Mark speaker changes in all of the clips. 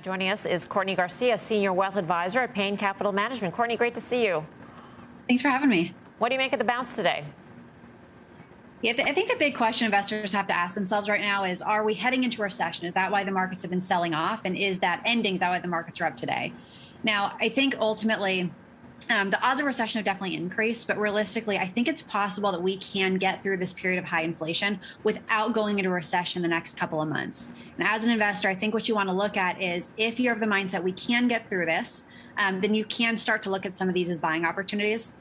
Speaker 1: Now joining us is Courtney Garcia, Senior Wealth Advisor at Payne Capital Management. Courtney, great to see you.
Speaker 2: Thanks for having me.
Speaker 1: What do you make of the bounce today?
Speaker 2: Yeah, I think the big question investors have to ask themselves right now is Are we heading into a recession? Is that why the markets have been selling off? And is that ending? Is that why the markets are up today? Now, I think ultimately, um, the odds of recession have definitely increased, but realistically, I think it's possible that we can get through this period of high inflation without going into recession the next couple of months. And as an investor, I think what you want to look at is if you're of the mindset we can get through this, um, then you can start to look at some of these as buying opportunities.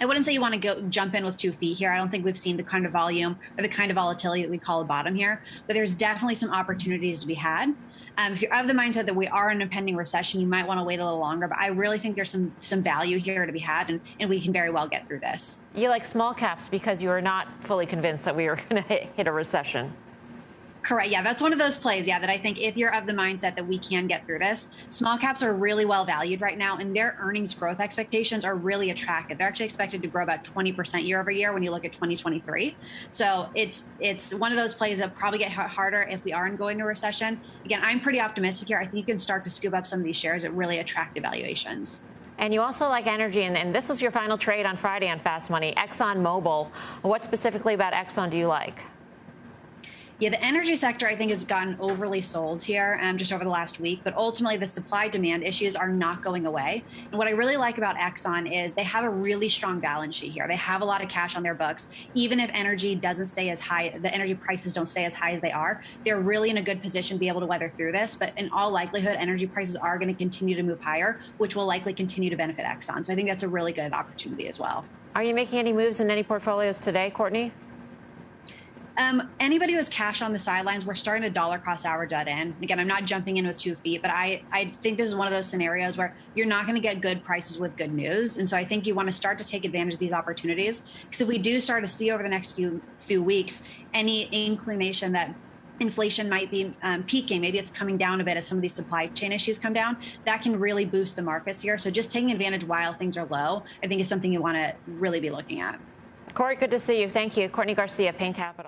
Speaker 2: I wouldn't say you want to go jump in with two feet here. I don't think we've seen the kind of volume or the kind of volatility that we call a bottom here, but there's definitely some opportunities to be had. Um, if you're of the mindset that we are in a pending recession, you might want to wait a little longer. But I really think there's some some value here to be had, and, and we can very well get through this.
Speaker 1: You like small caps because you are not fully convinced that we are going to hit a recession.
Speaker 2: Correct. Yeah, that's one of those plays. Yeah, that I think if you're of the mindset that we can get through this, small caps are really well valued right now, and their earnings growth expectations are really attractive. They're actually expected to grow about 20% year over year when you look at 2023. So it's it's one of those plays that probably get harder if we aren't going into recession. Again, I'm pretty optimistic here. I think you can start to scoop up some of these shares at really attractive valuations.
Speaker 1: And you also like energy, and, and this was your final trade on Friday on Fast Money, Exxon Mobil. What specifically about Exxon do you like?
Speaker 2: Yeah, the energy sector, I think, has gotten overly sold here um, just over the last week. But ultimately, the supply demand issues are not going away. And what I really like about Exxon is they have a really strong balance sheet here. They have a lot of cash on their books. Even if energy doesn't stay as high, the energy prices don't stay as high as they are, they're really in a good position to be able to weather through this. But in all likelihood, energy prices are going to continue to move higher, which will likely continue to benefit Exxon. So I think that's a really good opportunity as well.
Speaker 1: Are you making any moves in any portfolios today, Courtney?
Speaker 2: Um, anybody who has cash on the sidelines, we're starting to dollar cost average in. Again, I'm not jumping in with two feet, but I, I think this is one of those scenarios where you're not going to get good prices with good news. And so I think you want to start to take advantage of these opportunities. Because if we do start to see over the next few few weeks any inclination that inflation might be um, peaking, maybe it's coming down a bit as some of these supply chain issues come down, that can really boost the markets here. So just taking advantage while things are low, I think is something you want to really be looking at.
Speaker 1: Corey, good to see you. Thank you. Courtney Garcia, Payne Capital.